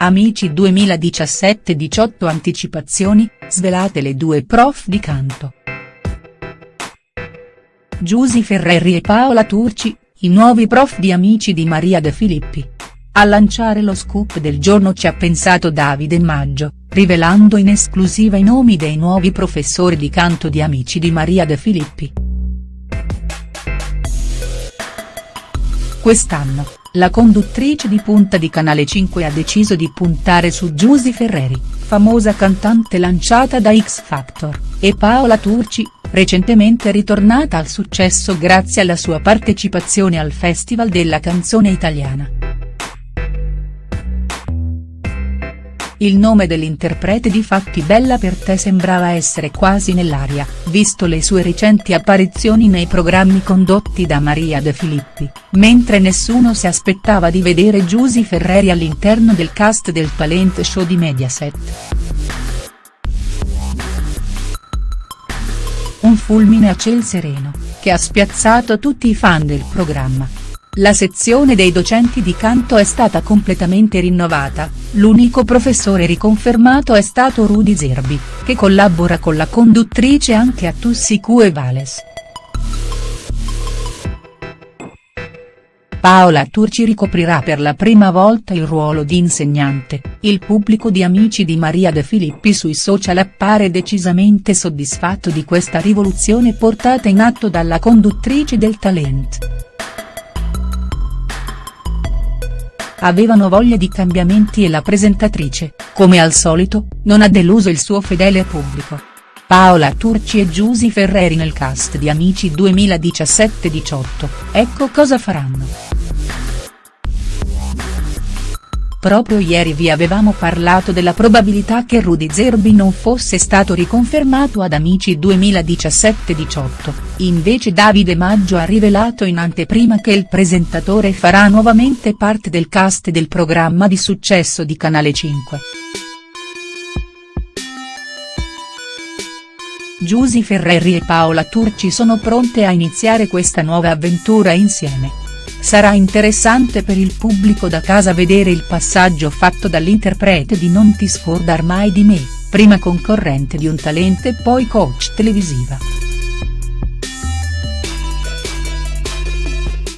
Amici 2017-18 Anticipazioni, svelate le due prof di canto. Giusy Ferreri e Paola Turci, i nuovi prof di Amici di Maria De Filippi. A lanciare lo scoop del giorno ci ha pensato Davide Maggio, rivelando in esclusiva i nomi dei nuovi professori di canto di Amici di Maria De Filippi. Quest'anno, la conduttrice di punta di Canale 5 ha deciso di puntare su Giusy Ferreri, famosa cantante lanciata da X Factor, e Paola Turci, recentemente ritornata al successo grazie alla sua partecipazione al Festival della canzone italiana. Il nome dell'interprete di Fatti Bella per te sembrava essere quasi nell'aria, visto le sue recenti apparizioni nei programmi condotti da Maria De Filippi, mentre nessuno si aspettava di vedere Giusy Ferreri all'interno del cast del talent show di Mediaset. Un fulmine a ciel sereno, che ha spiazzato tutti i fan del programma. La sezione dei docenti di canto è stata completamente rinnovata, l'unico professore riconfermato è stato Rudy Zerbi, che collabora con la conduttrice anche a Tussi e Vales. Paola Turci ricoprirà per la prima volta il ruolo di insegnante, il pubblico di Amici di Maria De Filippi sui social appare decisamente soddisfatto di questa rivoluzione portata in atto dalla conduttrice del talent. Avevano voglia di cambiamenti e la presentatrice, come al solito, non ha deluso il suo fedele pubblico. Paola Turci e Giusy Ferreri nel cast di Amici 2017-18, ecco cosa faranno. Proprio ieri vi avevamo parlato della probabilità che Rudy Zerbi non fosse stato riconfermato ad Amici 2017-18, invece Davide Maggio ha rivelato in anteprima che il presentatore farà nuovamente parte del cast del programma di successo di Canale 5. Giusy Ferreri e Paola Turci sono pronte a iniziare questa nuova avventura insieme. Sarà interessante per il pubblico da casa vedere il passaggio fatto dall'interprete di Non ti scordar mai di me, prima concorrente di un talento e poi coach televisiva.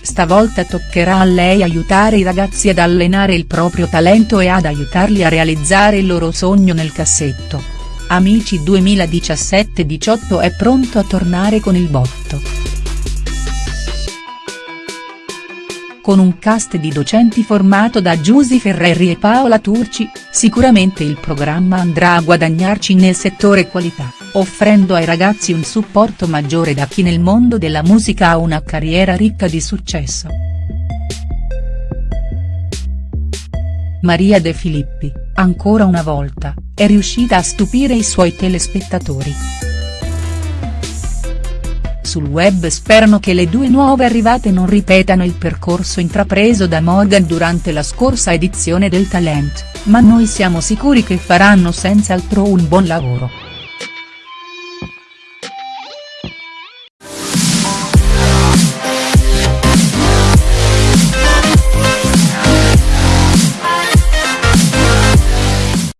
Stavolta toccherà a lei aiutare i ragazzi ad allenare il proprio talento e ad aiutarli a realizzare il loro sogno nel cassetto. Amici 2017-18 è pronto a tornare con il botto. Con un cast di docenti formato da Giusy Ferreri e Paola Turci, sicuramente il programma andrà a guadagnarci nel settore qualità, offrendo ai ragazzi un supporto maggiore da chi nel mondo della musica ha una carriera ricca di successo. Maria De Filippi, ancora una volta, è riuscita a stupire i suoi telespettatori sul web sperano che le due nuove arrivate non ripetano il percorso intrapreso da Morgan durante la scorsa edizione del Talent, ma noi siamo sicuri che faranno senz'altro un buon lavoro.